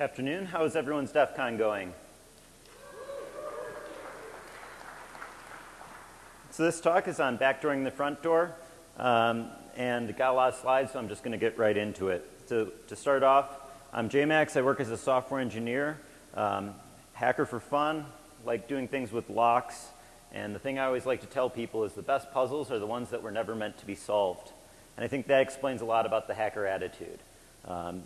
Afternoon. How is everyone's DEF CON going? So this talk is on backdooring the front door, um, and got a lot of slides, so I'm just going to get right into it. So to start off, I'm JMax. I work as a software engineer, um, hacker for fun, like doing things with locks. And the thing I always like to tell people is the best puzzles are the ones that were never meant to be solved. And I think that explains a lot about the hacker attitude. Um,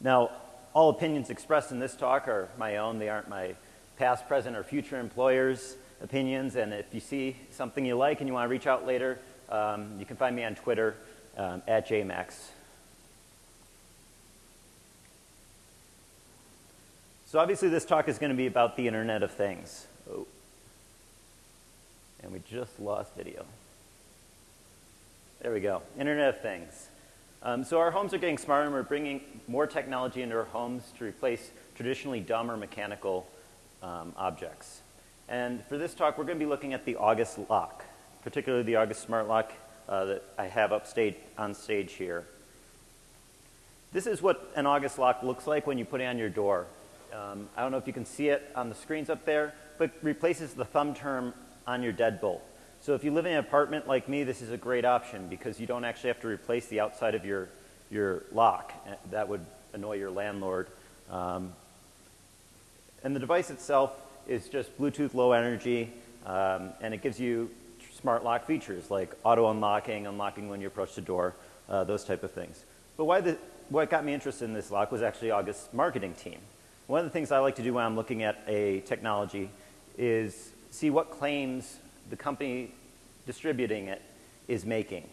now, all opinions expressed in this talk are my own. They aren't my past, present, or future employers' opinions. And if you see something you like and you want to reach out later, um, you can find me on Twitter um, at jmax. So obviously this talk is going to be about the Internet of Things. Oh. And we just lost video. There we go. Internet of Things. Um, so our homes are getting smarter and we're bringing more technology into our homes to replace traditionally dumb or mechanical um, objects. And for this talk, we're going to be looking at the August lock, particularly the August smart lock uh, that I have upstage on stage here. This is what an August lock looks like when you put it on your door. Um, I don't know if you can see it on the screens up there, but replaces the thumb term on your deadbolt. So if you live in an apartment like me, this is a great option because you don't actually have to replace the outside of your, your lock. That would annoy your landlord. Um, and the device itself is just Bluetooth low energy, um, and it gives you smart lock features like auto unlocking, unlocking when you approach the door, uh, those type of things. But why the, what got me interested in this lock was actually August's marketing team. One of the things I like to do when I'm looking at a technology is see what claims the company distributing it is making.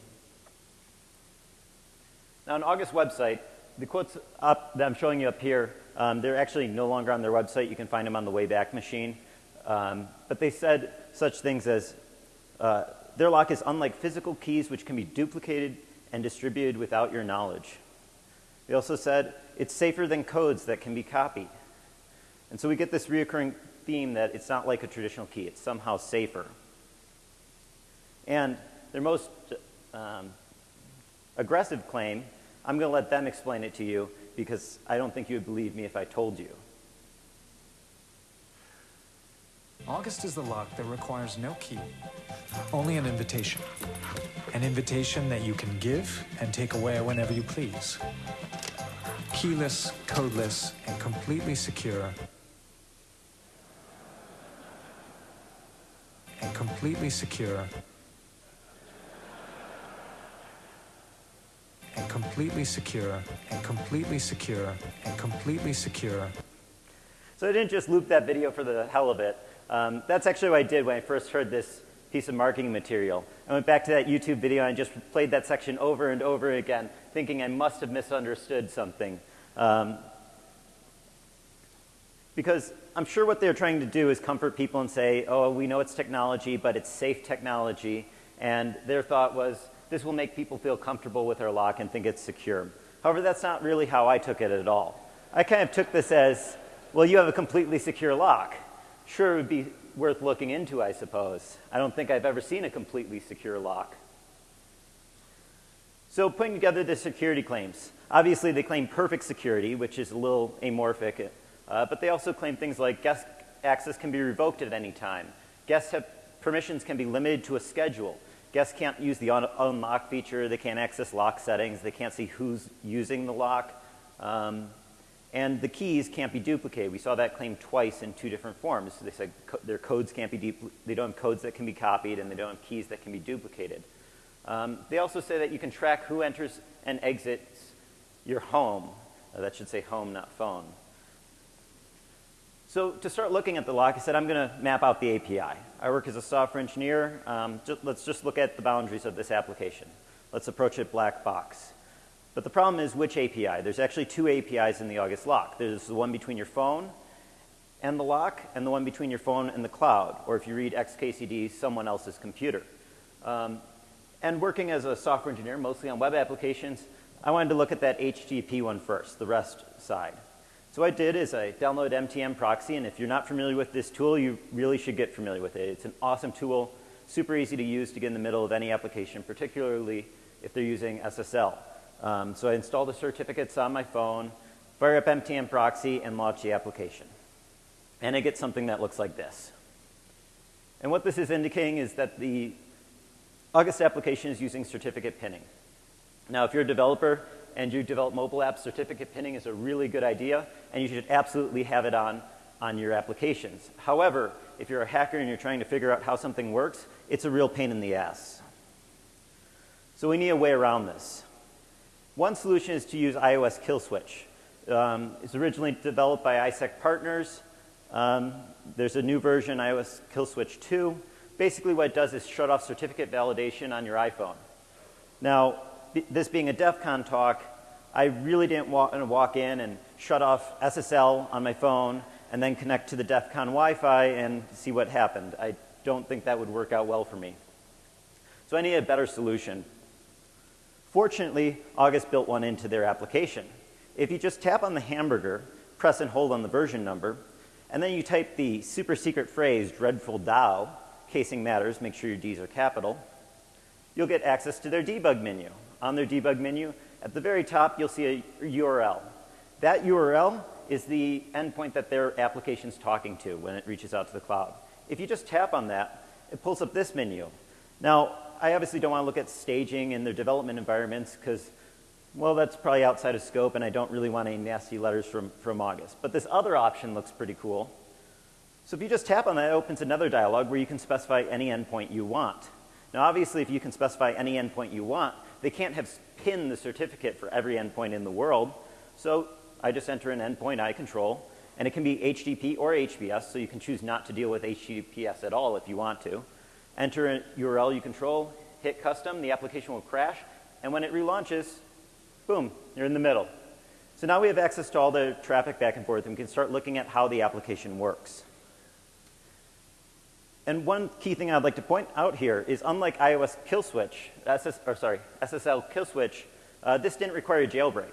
Now, on August website, the quotes up that I'm showing you up here, um, they're actually no longer on their website. You can find them on the Wayback Machine. Um, but they said such things as, uh, their lock is unlike physical keys which can be duplicated and distributed without your knowledge. They also said, it's safer than codes that can be copied. And so we get this reoccurring theme that it's not like a traditional key. It's somehow safer. And their most um, aggressive claim, I'm going to let them explain it to you because I don't think you would believe me if I told you. August is the lock that requires no key, only an invitation. An invitation that you can give and take away whenever you please. Keyless, codeless, and completely secure and completely secure and completely secure and completely secure and completely secure. So I didn't just loop that video for the hell of it. Um, that's actually what I did when I first heard this piece of marketing material. I went back to that YouTube video and just played that section over and over again, thinking I must have misunderstood something. Um, because I'm sure what they're trying to do is comfort people and say, oh, we know it's technology, but it's safe technology. And their thought was, this will make people feel comfortable with their lock and think it's secure. However, that's not really how I took it at all. I kind of took this as, well, you have a completely secure lock. Sure, it would be worth looking into, I suppose. I don't think I've ever seen a completely secure lock. So putting together the security claims. Obviously, they claim perfect security, which is a little amorphic, uh, but they also claim things like guest access can be revoked at any time. Guest permissions can be limited to a schedule. Guests can't use the unlock feature. They can't access lock settings. They can't see who's using the lock. Um, and the keys can't be duplicated. We saw that claim twice in two different forms. They said co their codes can't be, they don't have codes that can be copied and they don't have keys that can be duplicated. Um, they also say that you can track who enters and exits your home. Uh, that should say home, not phone. So to start looking at the lock, I said I'm going to map out the API. I work as a software engineer. Um, just, let's just look at the boundaries of this application. Let's approach it black box. But the problem is which API? There's actually two APIs in the August lock. There's the one between your phone and the lock, and the one between your phone and the cloud, or if you read XKCD, someone else's computer. Um, and working as a software engineer, mostly on web applications, I wanted to look at that HTTP one first, the REST side. So what I did is I downloaded MTM Proxy, and if you're not familiar with this tool, you really should get familiar with it. It's an awesome tool, super easy to use to get in the middle of any application, particularly if they're using SSL. Um, so I install the certificates on my phone, fire up MTM proxy, and launch the application. And I get something that looks like this. And what this is indicating is that the August application is using certificate pinning. Now, if you're a developer and you develop mobile apps, certificate pinning is a really good idea, and you should absolutely have it on on your applications. However, if you're a hacker and you're trying to figure out how something works, it's a real pain in the ass. So we need a way around this. One solution is to use iOS Kill Switch. Um, it's originally developed by ISEC Partners. Um, there's a new version, iOS Kill Switch 2. Basically what it does is shut off certificate validation on your iPhone. Now, this being a DEF CON talk, I really didn't want to walk in and shut off SSL on my phone and then connect to the DEF CON Wi-Fi and see what happened. I don't think that would work out well for me. So I need a better solution. Fortunately, August built one into their application. If you just tap on the hamburger, press and hold on the version number, and then you type the super secret phrase, dreadful DAO, casing matters, make sure your Ds are capital, you'll get access to their debug menu. On their debug menu, at the very top, you'll see a URL. That URL is the endpoint that their application is talking to when it reaches out to the cloud. If you just tap on that, it pulls up this menu. Now, I obviously don't want to look at staging in their development environments because, well, that's probably outside of scope and I don't really want any nasty letters from, from August. But this other option looks pretty cool. So if you just tap on that, it opens another dialog where you can specify any endpoint you want. Now, obviously, if you can specify any endpoint you want, they can't have pinned the certificate for every endpoint in the world. So I just enter an endpoint I control, and it can be HTTP or HBS, so you can choose not to deal with HTTPS at all if you want to. Enter a URL you control, hit custom, the application will crash, and when it relaunches, boom, you're in the middle. So now we have access to all the traffic back and forth, and we can start looking at how the application works. And one key thing I'd like to point out here is unlike iOS kill switch, SS, or sorry, SSL kill switch, uh, this didn't require a jailbreak.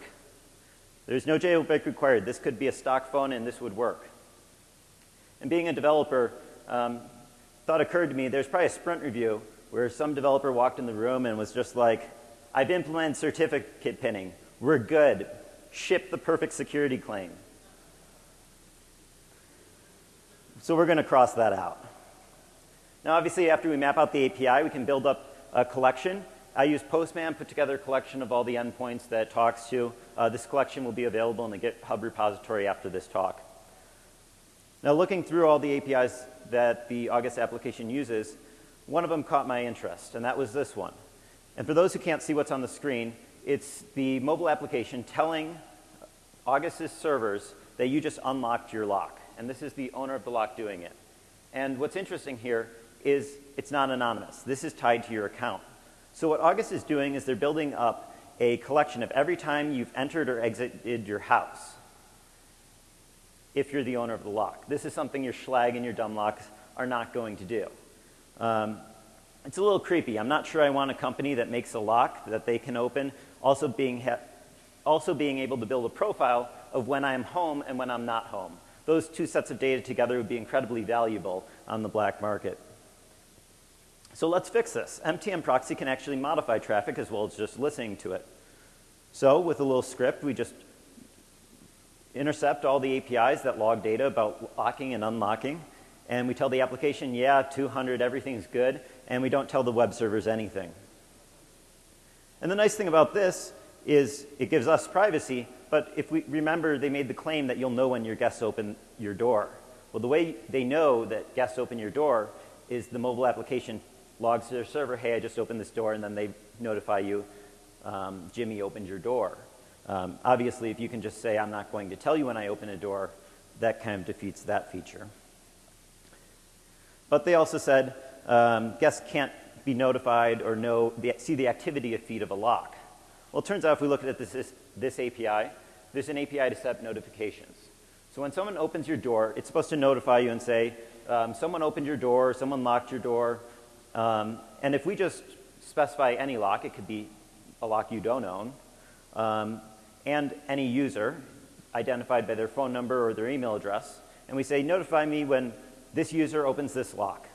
There's no jailbreak required. This could be a stock phone and this would work. And being a developer, um, thought occurred to me, there's probably a sprint review where some developer walked in the room and was just like, I've implemented certificate pinning. We're good. Ship the perfect security claim. So we're going to cross that out. Now, obviously, after we map out the API, we can build up a collection I use Postman, put together a collection of all the endpoints that it talks to. Uh, this collection will be available in the GitHub repository after this talk. Now looking through all the APIs that the August application uses, one of them caught my interest, and that was this one. And for those who can't see what's on the screen, it's the mobile application telling August's servers that you just unlocked your lock. And this is the owner of the lock doing it. And what's interesting here is it's not anonymous. This is tied to your account. So what August is doing is they're building up a collection of every time you've entered or exited your house if you're the owner of the lock. This is something your Schlage and your dumb locks are not going to do. Um, it's a little creepy. I'm not sure I want a company that makes a lock that they can open, also being, also being able to build a profile of when I'm home and when I'm not home. Those two sets of data together would be incredibly valuable on the black market. So let's fix this. MTM proxy can actually modify traffic as well as just listening to it. So with a little script, we just intercept all the APIs that log data about locking and unlocking. And we tell the application, yeah, 200, everything's good. And we don't tell the web servers anything. And the nice thing about this is it gives us privacy. But if we remember, they made the claim that you'll know when your guests open your door. Well, the way they know that guests open your door is the mobile application logs to their server, hey, I just opened this door, and then they notify you, um, Jimmy opened your door. Um, obviously, if you can just say, I'm not going to tell you when I open a door, that kind of defeats that feature. But they also said um, guests can't be notified or know the, see the activity of feed of a lock. Well, it turns out if we look at this, this, this API, there's an API to set notifications. So when someone opens your door, it's supposed to notify you and say, um, someone opened your door, someone locked your door, um, and if we just specify any lock, it could be a lock you don't own, um, and any user identified by their phone number or their email address, and we say, notify me when this user opens this lock.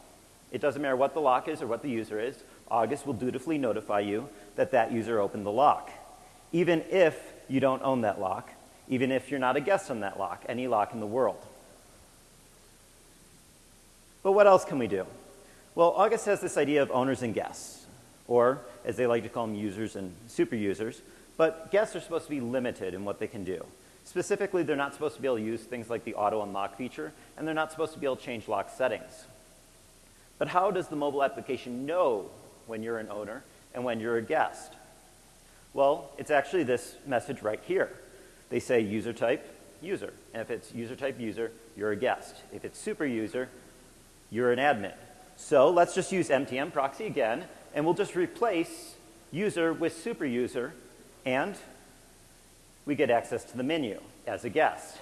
It doesn't matter what the lock is or what the user is, August will dutifully notify you that that user opened the lock. Even if you don't own that lock, even if you're not a guest on that lock, any lock in the world. But what else can we do? Well, August has this idea of owners and guests, or as they like to call them, users and super users. But guests are supposed to be limited in what they can do. Specifically, they're not supposed to be able to use things like the auto unlock feature, and they're not supposed to be able to change lock settings. But how does the mobile application know when you're an owner and when you're a guest? Well, it's actually this message right here. They say user type, user. And if it's user type user, you're a guest. If it's super user, you're an admin. So let's just use MTM proxy again, and we'll just replace user with super user, and we get access to the menu as a guest.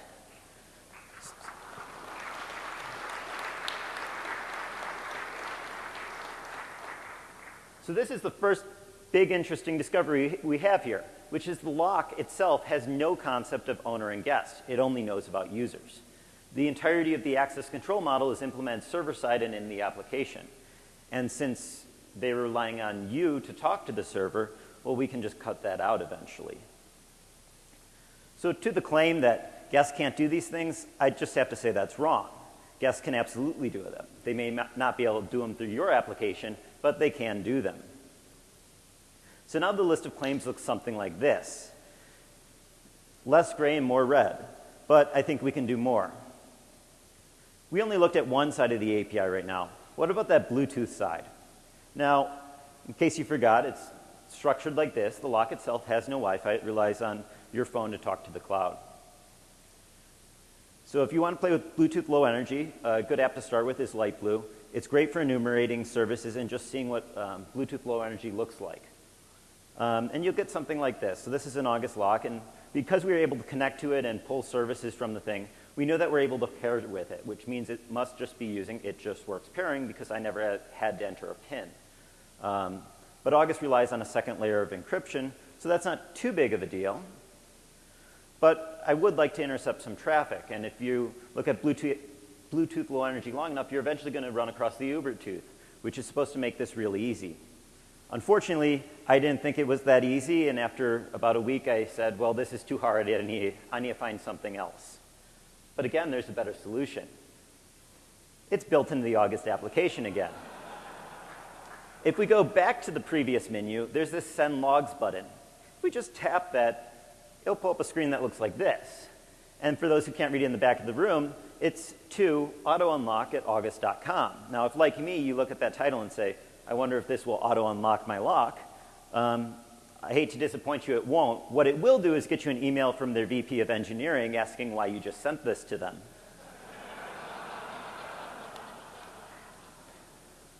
So this is the first big interesting discovery we have here, which is the lock itself has no concept of owner and guest. It only knows about users. The entirety of the access control model is implemented server-side and in the application. And since they're relying on you to talk to the server, well, we can just cut that out eventually. So to the claim that guests can't do these things, I just have to say that's wrong. Guests can absolutely do them. They may not be able to do them through your application, but they can do them. So now the list of claims looks something like this. Less gray and more red, but I think we can do more. We only looked at one side of the API right now. What about that Bluetooth side? Now, in case you forgot, it's structured like this. The lock itself has no Wi-Fi. It relies on your phone to talk to the cloud. So if you want to play with Bluetooth Low Energy, a good app to start with is Lightblue. It's great for enumerating services and just seeing what um, Bluetooth Low Energy looks like. Um, and you'll get something like this. So this is an August lock, and because we were able to connect to it and pull services from the thing, we know that we're able to pair with it, which means it must just be using It Just Works pairing because I never had to enter a PIN. Um, but August relies on a second layer of encryption, so that's not too big of a deal. But I would like to intercept some traffic, and if you look at Bluetooth, Bluetooth Low Energy long enough, you're eventually going to run across the Ubertooth, which is supposed to make this really easy. Unfortunately, I didn't think it was that easy, and after about a week, I said, well, this is too hard. I need, I need to find something else. But again, there's a better solution. It's built into the August application again. If we go back to the previous menu, there's this Send Logs button. If we just tap that, it'll pull up a screen that looks like this. And for those who can't read it in the back of the room, it's to auto-unlock at august.com. Now, if like me, you look at that title and say, I wonder if this will auto-unlock my lock. Um, I hate to disappoint you, it won't. What it will do is get you an email from their VP of engineering asking why you just sent this to them.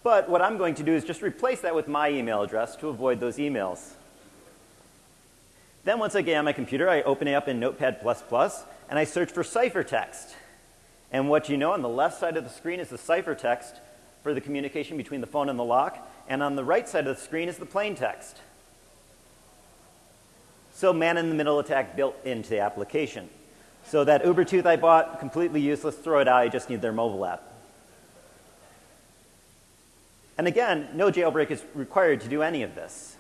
but what I'm going to do is just replace that with my email address to avoid those emails. Then once I get on my computer, I open it up in Notepad++, and I search for ciphertext. And what you know on the left side of the screen is the ciphertext for the communication between the phone and the lock, and on the right side of the screen is the plain text. So man-in-the-middle attack built into the application. So that Ubertooth I bought, completely useless, throw it out, I just need their mobile app. And again, no jailbreak is required to do any of this.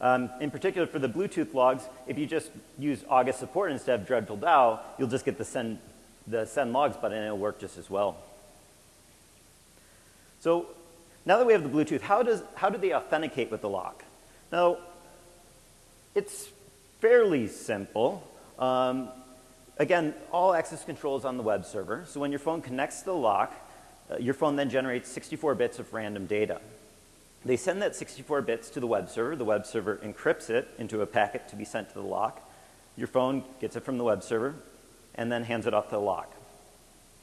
Um, in particular, for the Bluetooth logs, if you just use August support instead of Dreadful DAO, you'll just get the send, the send logs button and it'll work just as well. So now that we have the Bluetooth, how, does, how do they authenticate with the lock? Now, it's fairly simple. Um, again, all access control is on the web server. So when your phone connects to the lock, uh, your phone then generates 64 bits of random data. They send that 64 bits to the web server. The web server encrypts it into a packet to be sent to the lock. Your phone gets it from the web server and then hands it off to the lock.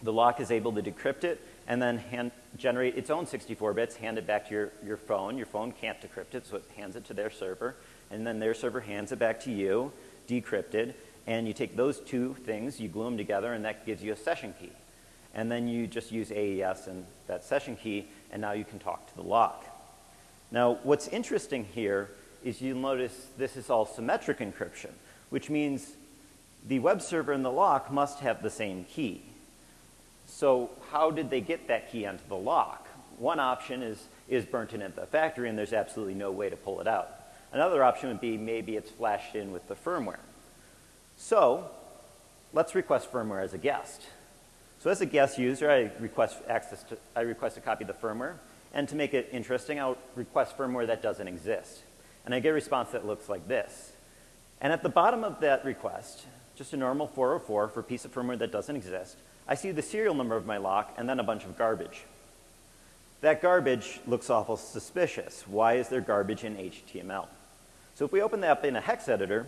The lock is able to decrypt it and then hand, generate its own 64 bits, hand it back to your, your phone. Your phone can't decrypt it, so it hands it to their server, and then their server hands it back to you, decrypted, and you take those two things, you glue them together, and that gives you a session key. And then you just use AES and that session key, and now you can talk to the lock. Now, what's interesting here is you'll notice this is all symmetric encryption, which means the web server and the lock must have the same key. So how did they get that key onto the lock? One option is, is burnt in at the factory and there's absolutely no way to pull it out. Another option would be maybe it's flashed in with the firmware. So let's request firmware as a guest. So as a guest user, I request access to, I request a copy of the firmware. And to make it interesting, I'll request firmware that doesn't exist. And I get a response that looks like this. And at the bottom of that request, just a normal 404 for a piece of firmware that doesn't exist, I see the serial number of my lock and then a bunch of garbage. That garbage looks awful suspicious. Why is there garbage in HTML? So if we open that up in a hex editor,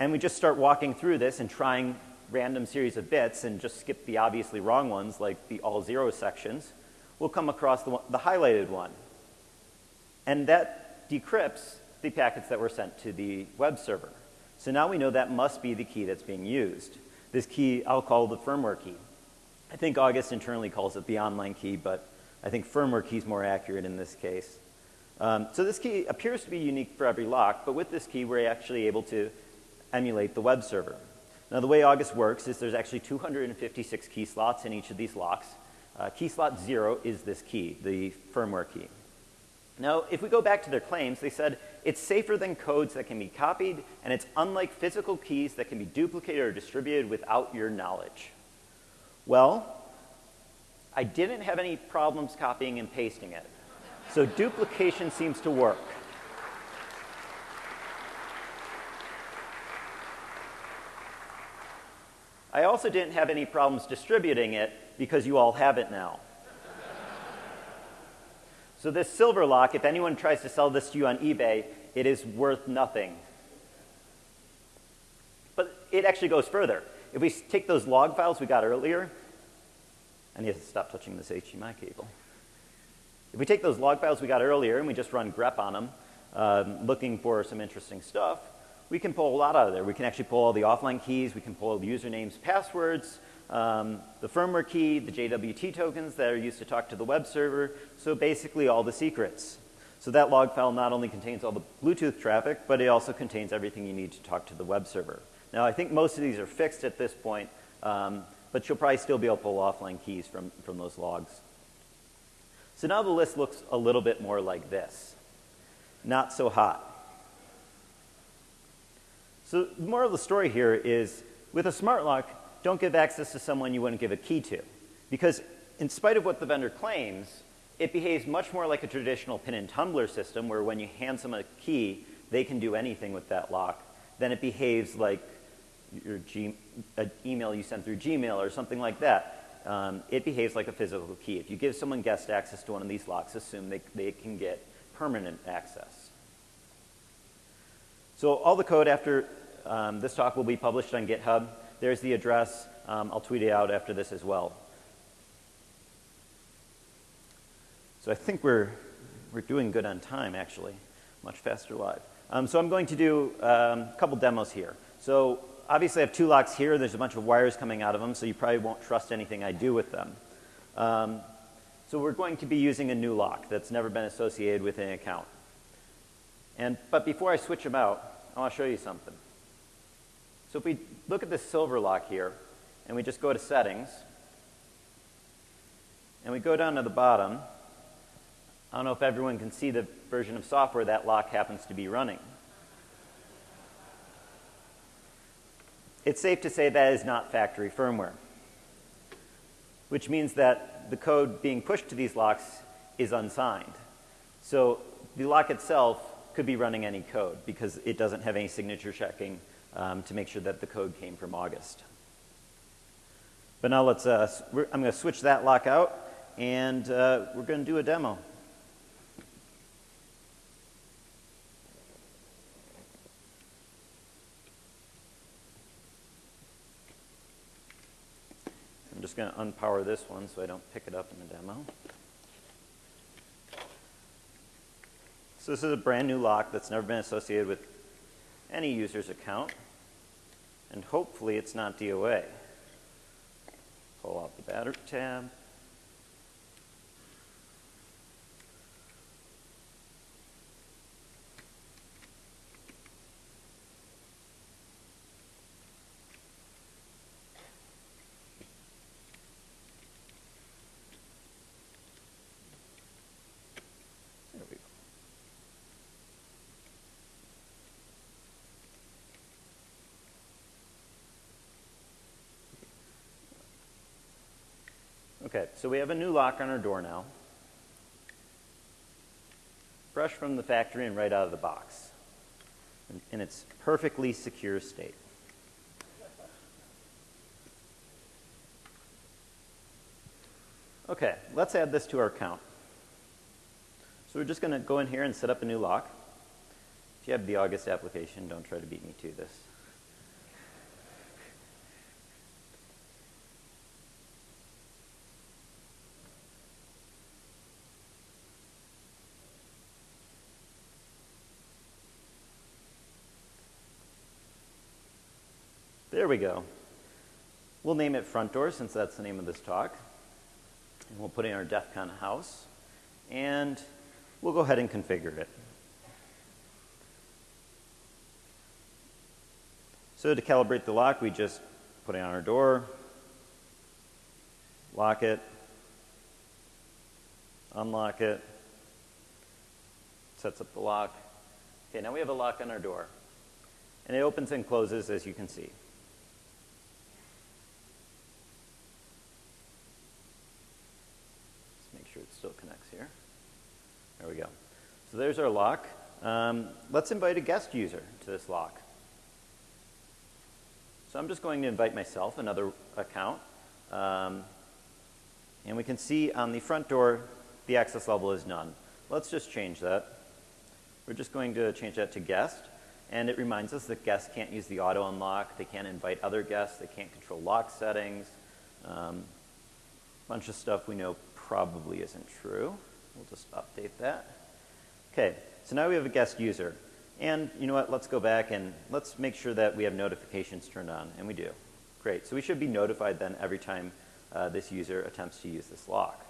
and we just start walking through this and trying random series of bits and just skip the obviously wrong ones like the all zero sections, we'll come across the, the highlighted one. And that decrypts the packets that were sent to the web server. So now we know that must be the key that's being used. This key I'll call the firmware key. I think August internally calls it the online key, but I think firmware key is more accurate in this case. Um, so this key appears to be unique for every lock, but with this key we're actually able to emulate the web server. Now the way August works is there's actually 256 key slots in each of these locks. Uh, key slot zero is this key, the firmware key. Now, if we go back to their claims, they said it's safer than codes that can be copied, and it's unlike physical keys that can be duplicated or distributed without your knowledge. Well, I didn't have any problems copying and pasting it. So duplication seems to work. I also didn't have any problems distributing it because you all have it now. so this silver lock, if anyone tries to sell this to you on eBay, it is worth nothing. But it actually goes further. If we take those log files we got earlier, I need to stop touching this HDMI cable. If we take those log files we got earlier and we just run grep on them, um, looking for some interesting stuff, we can pull a lot out of there. We can actually pull all the offline keys, we can pull the usernames, passwords, um, the firmware key, the JWT tokens that are used to talk to the web server, so basically all the secrets. So that log file not only contains all the Bluetooth traffic, but it also contains everything you need to talk to the web server. Now I think most of these are fixed at this point, um, but you'll probably still be able to pull offline keys from, from those logs. So now the list looks a little bit more like this. Not so hot. So the moral of the story here is with a smart lock, don't give access to someone you wouldn't give a key to. Because in spite of what the vendor claims, it behaves much more like a traditional pin and tumbler system where when you hand someone a key, they can do anything with that lock. Then it behaves like your G, an email you send through Gmail or something like that. Um, it behaves like a physical key. If you give someone guest access to one of these locks, assume they, they can get permanent access. So all the code after um, this talk will be published on GitHub. There's the address. Um, I'll tweet it out after this as well. So I think we're, we're doing good on time, actually. Much faster live. Um, so I'm going to do um, a couple demos here. So obviously I have two locks here. There's a bunch of wires coming out of them, so you probably won't trust anything I do with them. Um, so we're going to be using a new lock that's never been associated with an account. And, but before I switch them out, I want to show you something. So if we look at this silver lock here, and we just go to settings, and we go down to the bottom, I don't know if everyone can see the version of software that lock happens to be running. It's safe to say that is not factory firmware, which means that the code being pushed to these locks is unsigned. So the lock itself could be running any code because it doesn't have any signature checking um, to make sure that the code came from August. But now let's, uh, I'm going to switch that lock out and uh, we're going to do a demo. Just going to unpower this one so I don't pick it up in the demo. So this is a brand new lock that's never been associated with any user's account. And hopefully it's not DOA. Pull out the battery tab. Okay, so we have a new lock on our door now. Fresh from the factory and right out of the box. In, in its perfectly secure state. Okay, let's add this to our count. So we're just going to go in here and set up a new lock. If you have the August application, don't try to beat me to this. There we go. We'll name it front door since that's the name of this talk. And we'll put in our DEF CON house. And we'll go ahead and configure it. So to calibrate the lock, we just put it on our door, lock it, unlock it, sets up the lock. Okay, now we have a lock on our door. And it opens and closes as you can see. still connects here. There we go. So there's our lock. Um, let's invite a guest user to this lock. So I'm just going to invite myself, another account. Um, and we can see on the front door, the access level is none. Let's just change that. We're just going to change that to guest. And it reminds us that guests can't use the auto unlock. They can't invite other guests. They can't control lock settings. Um, bunch of stuff we know probably isn't true. We'll just update that. Okay, so now we have a guest user. And you know what, let's go back and let's make sure that we have notifications turned on, and we do. Great, so we should be notified then every time uh, this user attempts to use this lock.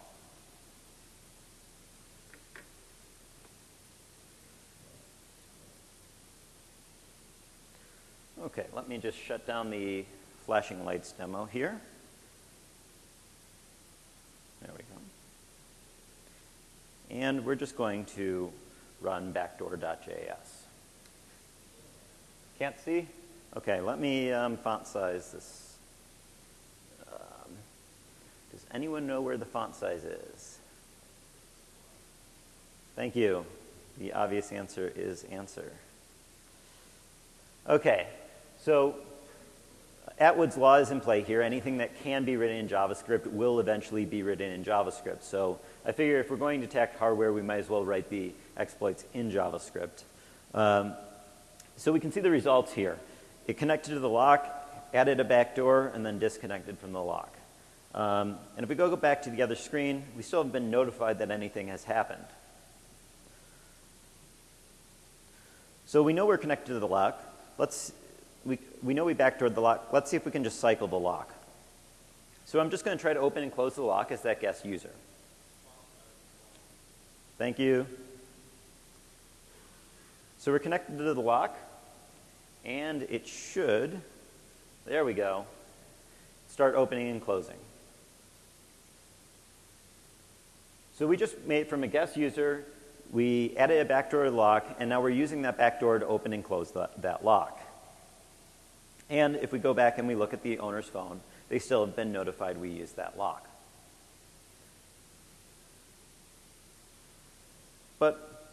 Okay, let me just shut down the flashing lights demo here. There we go. And we're just going to run backdoor.js. Can't see? Okay, let me um, font size this. Um, does anyone know where the font size is? Thank you. The obvious answer is answer. Okay, so Atwood's law is in play here. Anything that can be written in JavaScript will eventually be written in JavaScript. So I figure if we're going to attack hardware, we might as well write the exploits in JavaScript. Um, so we can see the results here. It connected to the lock, added a backdoor, and then disconnected from the lock. Um, and if we go back to the other screen, we still haven't been notified that anything has happened. So we know we're connected to the lock. Let's we, we know we backdoored the lock. Let's see if we can just cycle the lock. So I'm just going to try to open and close the lock as that guest user. Thank you. So we're connected to the lock, and it should, there we go, start opening and closing. So we just made from a guest user, we added a backdoor lock, and now we're using that backdoor to open and close the, that lock. And if we go back and we look at the owner's phone, they still have been notified we used that lock. But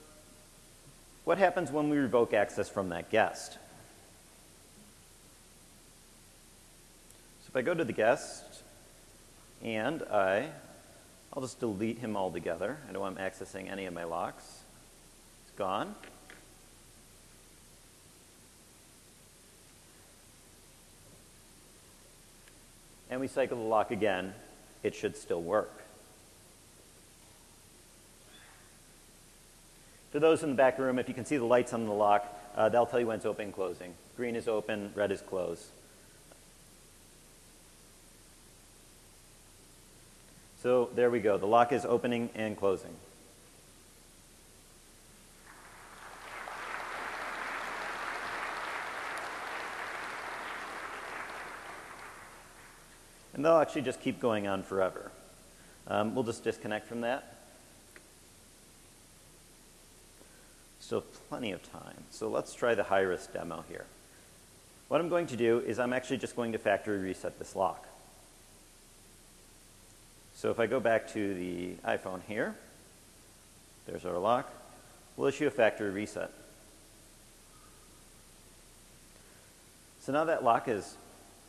what happens when we revoke access from that guest? So if I go to the guest and I, I'll just delete him altogether. I don't want him accessing any of my locks. It's gone. and we cycle the lock again, it should still work. For those in the back room, if you can see the lights on the lock, uh, they'll tell you when it's open and closing. Green is open, red is closed. So there we go. The lock is opening and closing. And they'll actually just keep going on forever. Um, we'll just disconnect from that. Still plenty of time. So let's try the high-risk demo here. What I'm going to do is I'm actually just going to factory reset this lock. So So if I go back to the iPhone here, there's our lock. We'll issue a factory reset. So now that lock has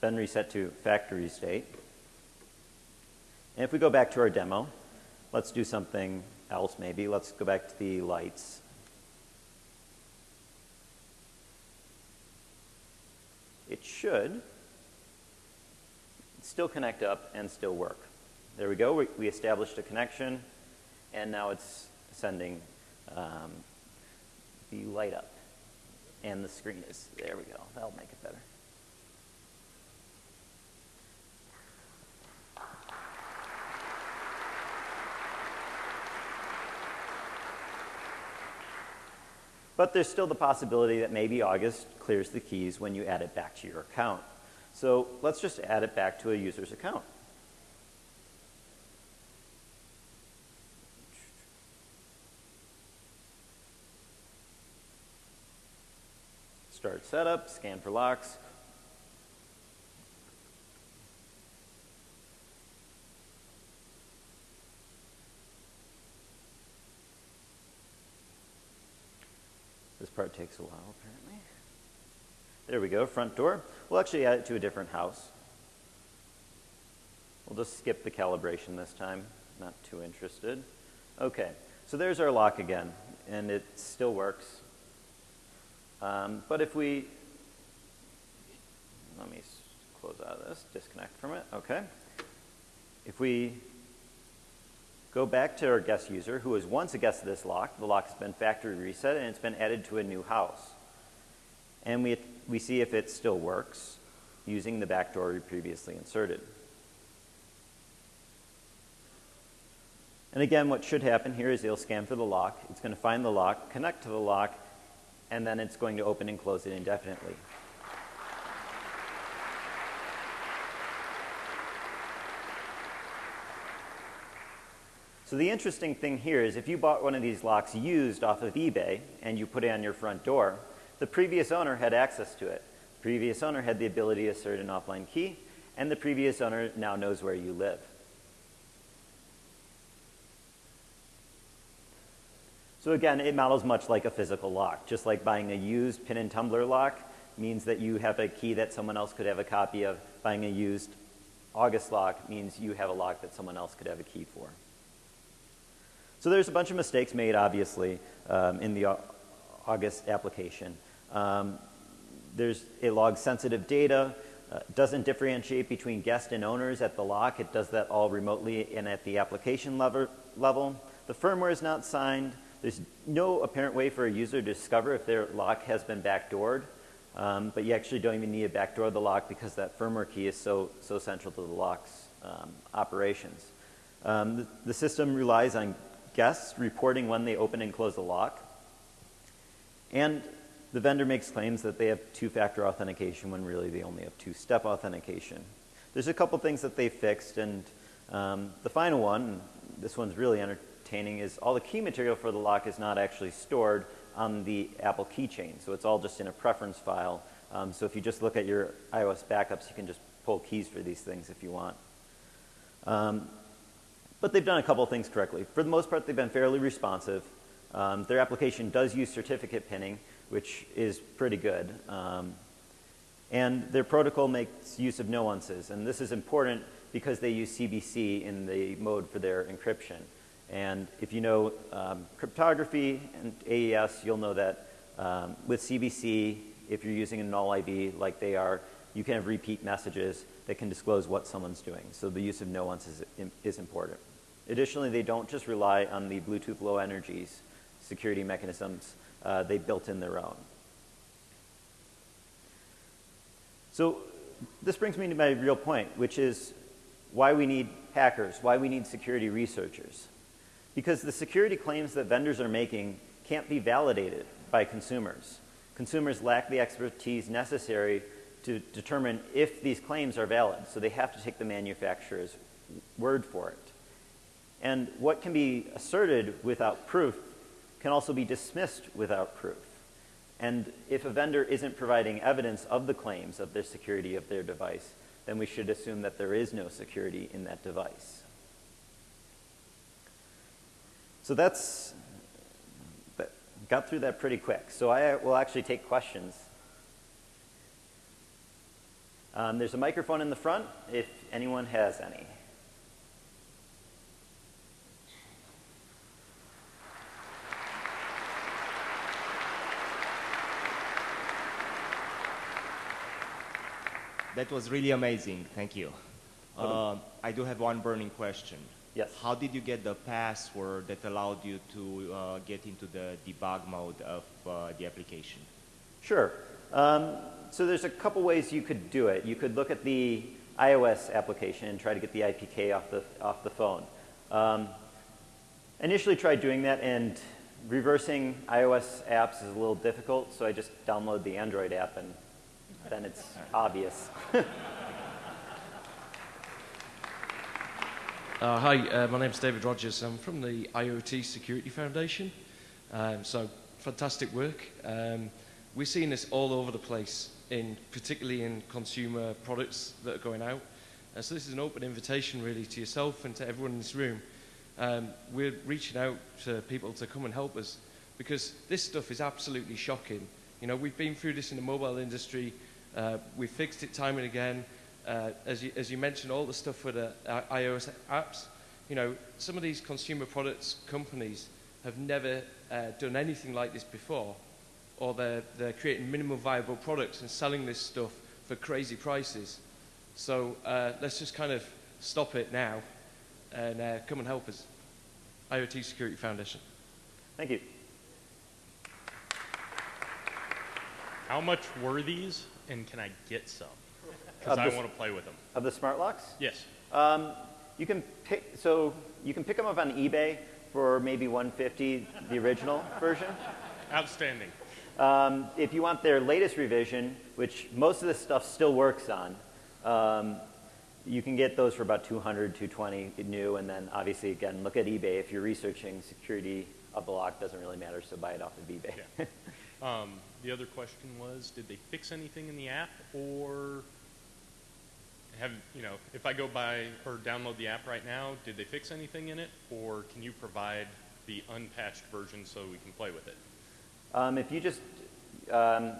been reset to factory state. And if we go back to our demo, let's do something else maybe. Let's go back to the lights. It should still connect up and still work. There we go. We, we established a connection, and now it's sending um, the light up. And the screen is, there we go. That'll make it better. But there's still the possibility that maybe August clears the keys when you add it back to your account. So let's just add it back to a user's account. Start setup, scan for locks. This part takes a while, apparently. There we go, front door. We'll actually add it to a different house. We'll just skip the calibration this time, not too interested. Okay, so there's our lock again, and it still works. Um, but if we, let me close out of this, disconnect from it, okay. If we go back to our guest user who was once a guest of this lock, the lock has been factory reset and it's been added to a new house. And we, we see if it still works using the backdoor we previously inserted. And again, what should happen here is it'll scan for the lock. It's going to find the lock, connect to the lock, and then it's going to open and close it indefinitely. So the interesting thing here is if you bought one of these locks used off of eBay and you put it on your front door, the previous owner had access to it. The previous owner had the ability to assert an offline key, and the previous owner now knows where you live. So again, it models much like a physical lock. Just like buying a used pin and tumbler lock means that you have a key that someone else could have a copy of. Buying a used August lock means you have a lock that someone else could have a key for. So there's a bunch of mistakes made, obviously, um, in the August application. Um, there's it logs sensitive data, uh, doesn't differentiate between guest and owners at the lock. It does that all remotely and at the application level. level. The firmware is not signed. There's no apparent way for a user to discover if their lock has been backdoored, um, but you actually don't even need to backdoor the lock because that firmware key is so, so central to the lock's um, operations. Um, the, the, system relies on guests reporting when they open and close the lock, and the vendor makes claims that they have two-factor authentication when really they only have two-step authentication. There's a couple things that they fixed, and um, the final one, this one's really entertaining, is all the key material for the lock is not actually stored on the Apple keychain. So it's all just in a preference file. Um, so if you just look at your iOS backups, you can just pull keys for these things if you want. Um, but they've done a couple of things correctly. For the most part, they've been fairly responsive. Um, their application does use certificate pinning, which is pretty good. Um, and their protocol makes use of nuances. And this is important because they use CBC in the mode for their encryption. And if you know um, cryptography and AES, you'll know that um, with CBC, if you're using a null ID like they are, you can have repeat messages that can disclose what someone's doing. So the use of nuance is, is important. Additionally, they don't just rely on the Bluetooth low energies security mechanisms. Uh, they built in their own. So this brings me to my real point, which is why we need hackers, why we need security researchers. Because the security claims that vendors are making can't be validated by consumers. Consumers lack the expertise necessary to determine if these claims are valid, so they have to take the manufacturer's word for it. And what can be asserted without proof can also be dismissed without proof. And if a vendor isn't providing evidence of the claims of the security of their device, then we should assume that there is no security in that device. so that's, that got through that pretty quick. So I will actually take questions. Um, there's a microphone in the front if anyone has any. That was really amazing. Thank you. Uh, I do have one burning question. Yes. How did you get the password that allowed you to uh, get into the debug mode of uh, the application? Sure. Um, so there's a couple ways you could do it. You could look at the iOS application and try to get the IPK off the, off the phone. Um, initially tried doing that and reversing iOS apps is a little difficult, so I just download the Android app and then it's obvious. Uh, hi, uh, my name's David Rogers. I'm from the IoT Security Foundation. Um, so, fantastic work. Um, we're seeing this all over the place, in, particularly in consumer products that are going out. Uh, so, this is an open invitation, really, to yourself and to everyone in this room. Um, we're reaching out to people to come and help us because this stuff is absolutely shocking. You know, we've been through this in the mobile industry. Uh, we've fixed it time and again. Uh, as, you, as you mentioned, all the stuff with the uh, iOS apps, you know, some of these consumer products companies have never uh, done anything like this before, or they're, they're creating minimum viable products and selling this stuff for crazy prices. So uh, let's just kind of stop it now and uh, come and help us. IoT Security Foundation. Thank you. How much were these, and can I get some? Because I the- want to play with them. Of the smart locks? Yes. Um, you can pick, so you can pick them up on eBay for maybe 150, the original version. Outstanding. Um, if you want their latest revision, which most of this stuff still works on, um, you can get those for about 200, 220 new, and then obviously again look at eBay if you're researching security of the lock. Doesn't really matter, so buy it off of eBay. Yeah. Um, the other question was, did they fix anything in the app, or have you know? If I go buy or download the app right now, did they fix anything in it, or can you provide the unpatched version so we can play with it? Um, if you just um,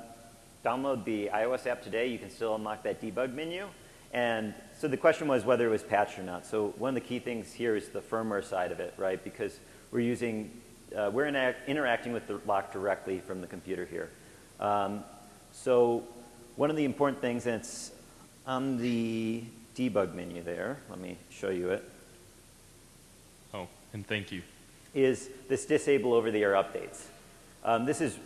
download the iOS app today, you can still unlock that debug menu. And so the question was whether it was patched or not. So one of the key things here is the firmware side of it, right? Because we're using, uh, we're interacting with the lock directly from the computer here. Um, so one of the important things, and it's on the debug menu there. Let me show you it. Oh, and thank you. is this disable over-the-air updates. Um, this is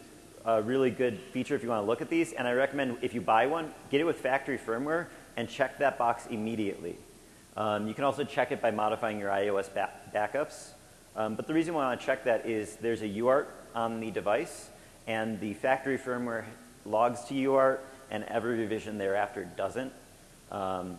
a really good feature if you want to look at these, and I recommend if you buy one, get it with factory firmware and check that box immediately. Um, you can also check it by modifying your iOS ba- backups. Um, but the reason why I want to check that is there's a UART on the device, and the factory firmware logs to UART, and every revision thereafter doesn't. Um,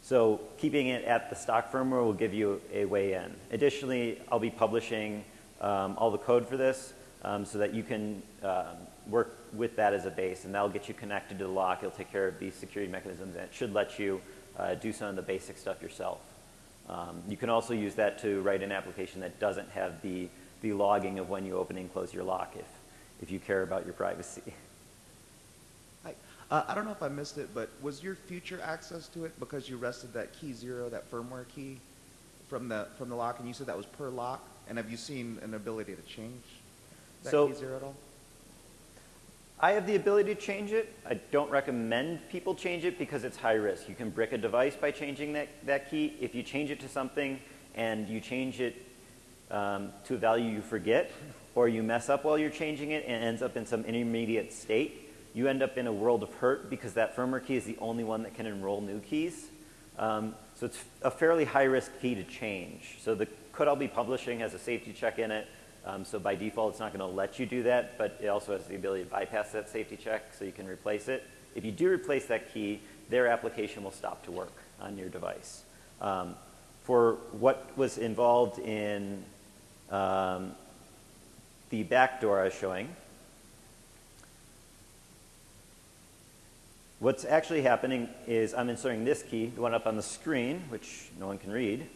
so keeping it at the stock firmware will give you a way in. Additionally, I'll be publishing um, all the code for this um, so that you can um, work with that as a base, and that'll get you connected to the lock. It'll take care of these security mechanisms, and it should let you uh, do some of the basic stuff yourself. Um, you can also use that to write an application that doesn't have the, the logging of when you open and close your lock if, if you care about your privacy. Hi. Uh, I don't know if I missed it, but was your future access to it because you rested that key zero, that firmware key, from the from the lock, and you said that was per lock? And have you seen an ability to change that So- key zero at all? I have the ability to change it. I don't recommend people change it because it's high risk. You can brick a device by changing that, that key. If you change it to something and you change it um, to a value you forget, or you mess up while you're changing it and it ends up in some intermediate state, you end up in a world of hurt because that firmware key is the only one that can enroll new keys. Um, so it's a fairly high risk key to change. So the code I'll be publishing has a safety check in it. Um, so by default, it's not going to let you do that, but it also has the ability to bypass that safety check so you can replace it. If you do replace that key, their application will stop to work on your device. Um, for what was involved in um, the backdoor I was showing, what's actually happening is I'm inserting this key, the one up on the screen, which no one can read.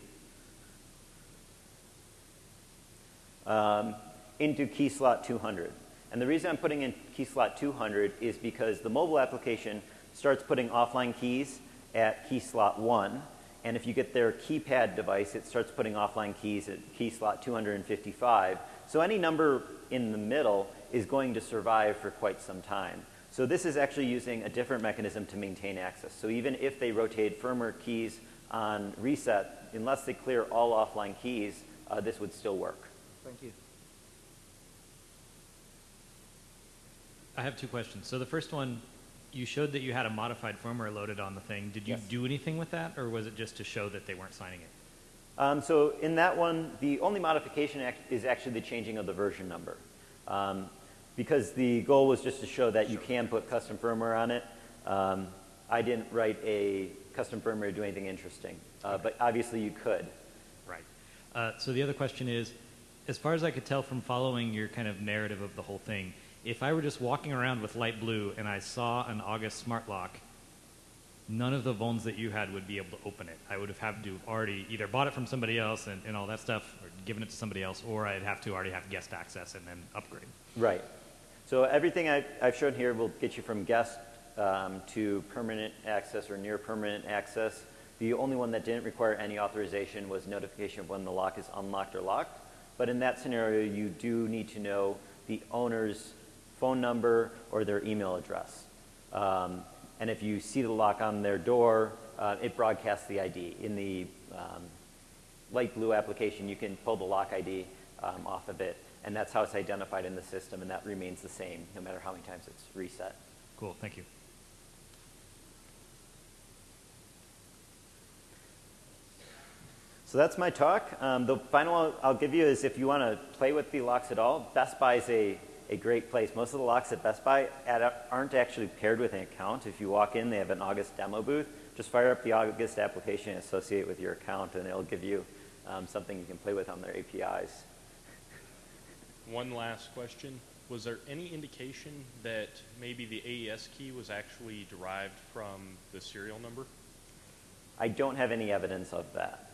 Um, into key slot 200. And the reason I'm putting in key slot 200 is because the mobile application starts putting offline keys at key slot 1. And if you get their keypad device, it starts putting offline keys at key slot 255. So any number in the middle is going to survive for quite some time. So this is actually using a different mechanism to maintain access. So even if they rotate firmware keys on reset, unless they clear all offline keys, uh, this would still work. Thank you. I have two questions. So the first one, you showed that you had a modified firmware loaded on the thing. Did you Yes. do anything with that, or was it just to show that they weren't signing it? Um, so in that one, the only modification act is actually the changing of the version number. Um, because the goal was just to show that you can put custom firmware on it. Um, I didn't write a custom firmware to do anything interesting, uh, but obviously you could. Right. Uh, so the other question is, as far as I could tell from following your kind of narrative of the whole thing, if I were just walking around with light blue and I saw an August smart lock, none of the phones that you had would be able to open it. I would have had to have already either bought it from somebody else and, and all that stuff, or given it to somebody else, or I'd have to already have guest access and then upgrade. Right. So everything I've, I've shown here will get you from guest um, to permanent access or near permanent access. The only one that didn't require any authorization was notification of when the lock is unlocked or locked. But in that scenario, you do need to know the owner's phone number or their email address. Um, and if you see the lock on their door, uh, it broadcasts the ID. In the um, light blue application, you can pull the lock ID um, off of it, and that's how it's identified in the system, and that remains the same no matter how many times it's reset. Cool. Thank you. So that's my talk. Um, the final I'll give you is if you want to play with the locks at all, Best Buy is a, a great place. Most of the locks at Best Buy ad- aren't actually paired with an account. If you walk in, they have an August demo booth. Just fire up the August application and associate with your account, and it'll give you um, something you can play with on their APIs. One last question. Was there any indication that maybe the AES key was actually derived from the serial number? I don't have any evidence of that.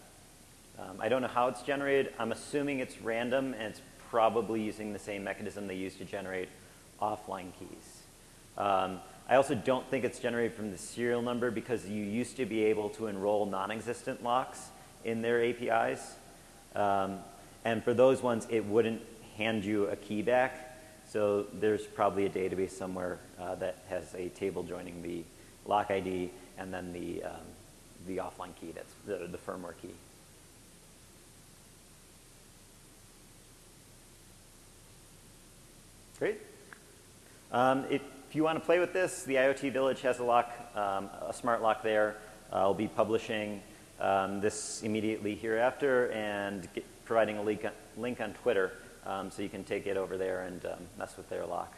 Um, I don't know how it's generated. I'm assuming it's random and it's probably using the same mechanism they use to generate offline keys. Um, I also don't think it's generated from the serial number because you used to be able to enroll non-existent locks in their APIs. Um, and for those ones, it wouldn't hand you a key back. So there's probably a database somewhere uh, that has a table joining the lock ID and then the, um, the offline key, that's the, the firmware key. Great. Um, if you want to play with this, the IoT Village has a lock, um, a smart lock there. Uh, I'll be publishing um, this immediately hereafter and get, providing a link on, link on Twitter um, so you can take it over there and um, mess with their lock.